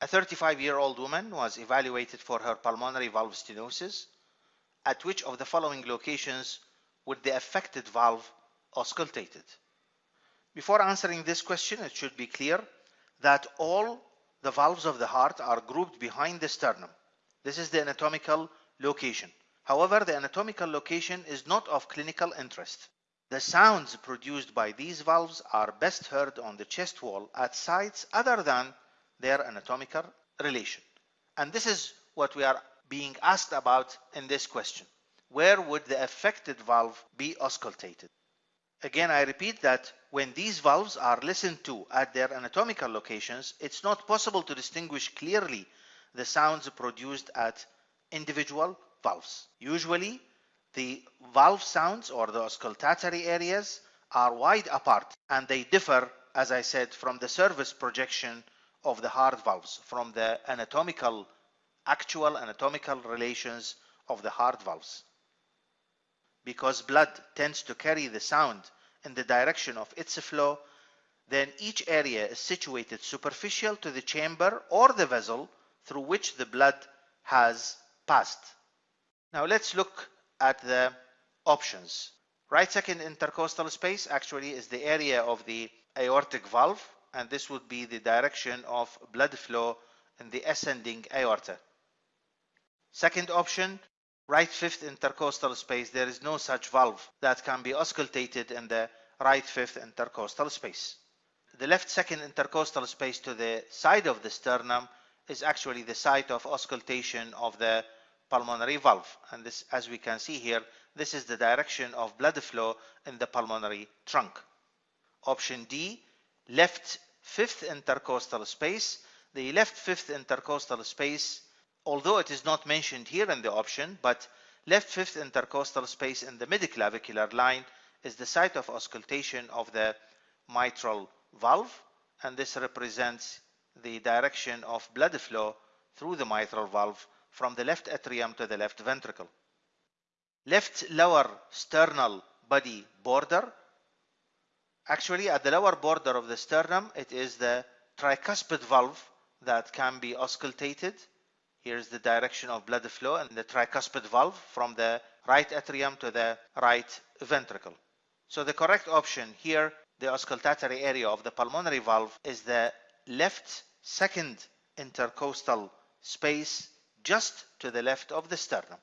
A 35-year-old woman was evaluated for her pulmonary valve stenosis. At which of the following locations would the affected valve auscultated? Before answering this question, it should be clear that all the valves of the heart are grouped behind the sternum. This is the anatomical location. However, the anatomical location is not of clinical interest. The sounds produced by these valves are best heard on the chest wall at sites other than their anatomical relation. And this is what we are being asked about in this question. Where would the affected valve be auscultated? Again, I repeat that when these valves are listened to at their anatomical locations, it's not possible to distinguish clearly the sounds produced at individual valves. Usually, the valve sounds or the auscultatory areas are wide apart and they differ, as I said, from the surface projection of the heart valves, from the anatomical, actual anatomical relations of the heart valves. Because blood tends to carry the sound in the direction of its flow, then each area is situated superficial to the chamber or the vessel through which the blood has passed. Now let's look at the options. Right second intercostal space actually is the area of the aortic valve and this would be the direction of blood flow in the ascending aorta. Second option, right fifth intercostal space, there is no such valve that can be auscultated in the right fifth intercostal space. The left second intercostal space to the side of the sternum is actually the site of auscultation of the pulmonary valve and this as we can see here this is the direction of blood flow in the pulmonary trunk. Option D left fifth intercostal space the left fifth intercostal space although it is not mentioned here in the option but left fifth intercostal space in the midclavicular line is the site of auscultation of the mitral valve and this represents the direction of blood flow through the mitral valve from the left atrium to the left ventricle. Left lower sternal body border. Actually, at the lower border of the sternum, it is the tricuspid valve that can be auscultated. Here's the direction of blood flow and the tricuspid valve from the right atrium to the right ventricle. So the correct option here, the auscultatory area of the pulmonary valve is the left second intercostal space just to the left of the sternum.